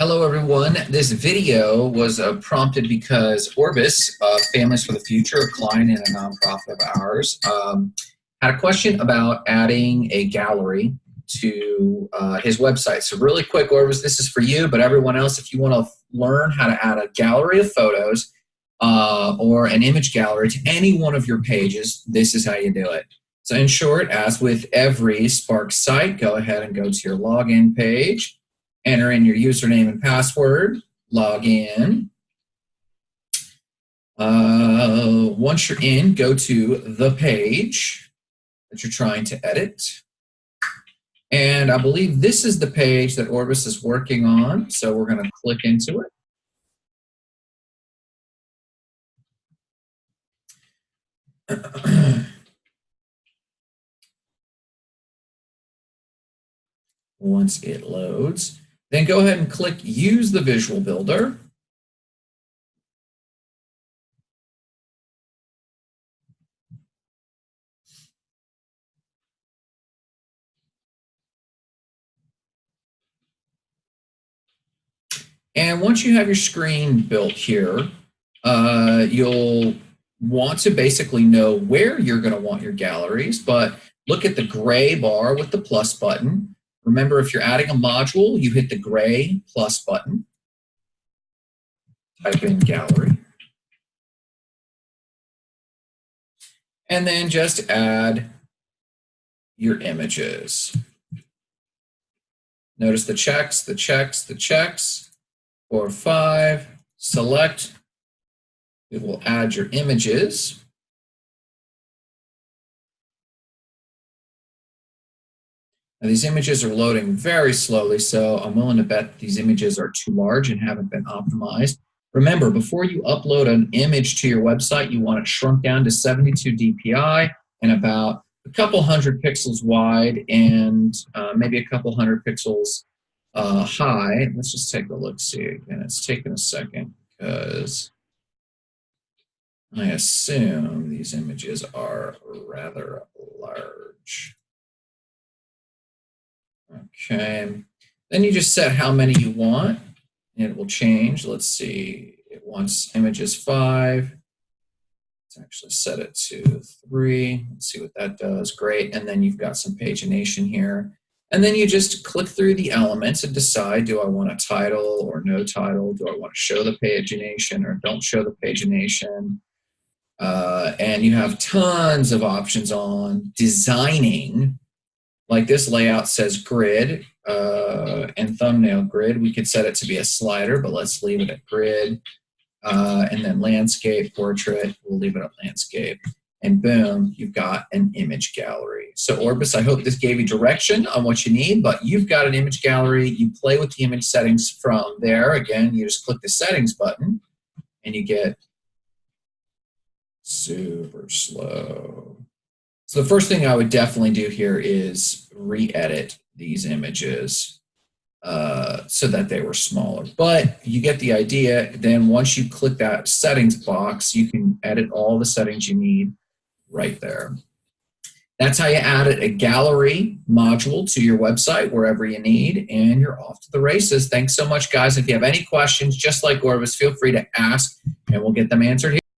Hello everyone. This video was uh, prompted because Orbis, uh, Families for the Future, a client and a nonprofit of ours, um, had a question about adding a gallery to uh, his website. So really quick, Orbis, this is for you, but everyone else, if you want to learn how to add a gallery of photos uh, or an image gallery to any one of your pages, this is how you do it. So in short, as with every Spark site, go ahead and go to your login page enter in your username and password, log in. Uh, once you're in, go to the page that you're trying to edit. And I believe this is the page that Orbis is working on, so we're going to click into it. Once it loads, then go ahead and click Use the Visual Builder. And once you have your screen built here, uh, you'll want to basically know where you're going to want your galleries, but look at the gray bar with the plus button. Remember, if you're adding a module, you hit the gray plus button, type in gallery, and then just add your images. Notice the checks, the checks, the checks, four, five, select. It will add your images. Now, these images are loading very slowly, so I'm willing to bet these images are too large and haven't been optimized. Remember, before you upload an image to your website, you want it shrunk down to 72 dpi and about a couple hundred pixels wide and uh, maybe a couple hundred pixels uh, high. Let's just take a look, see again. It's taking a second because I assume these images are rather large. Okay. Then you just set how many you want. And it will change. Let's see. It wants images five. Let's actually set it to three. Let's see what that does. Great. And then you've got some pagination here. And then you just click through the elements and decide, do I want a title or no title? Do I want to show the pagination or don't show the pagination? Uh, and you have tons of options on designing like this layout says grid uh, and thumbnail grid. We could set it to be a slider, but let's leave it at grid. Uh, and then landscape, portrait, we'll leave it at landscape. And boom, you've got an image gallery. So Orbis, I hope this gave you direction on what you need, but you've got an image gallery. You play with the image settings from there. Again, you just click the settings button and you get super slow. So the first thing I would definitely do here is re-edit these images uh, so that they were smaller. But you get the idea. Then once you click that settings box, you can edit all the settings you need right there. That's how you add a gallery module to your website wherever you need, and you're off to the races. Thanks so much, guys. If you have any questions, just like Orbis, feel free to ask, and we'll get them answered here.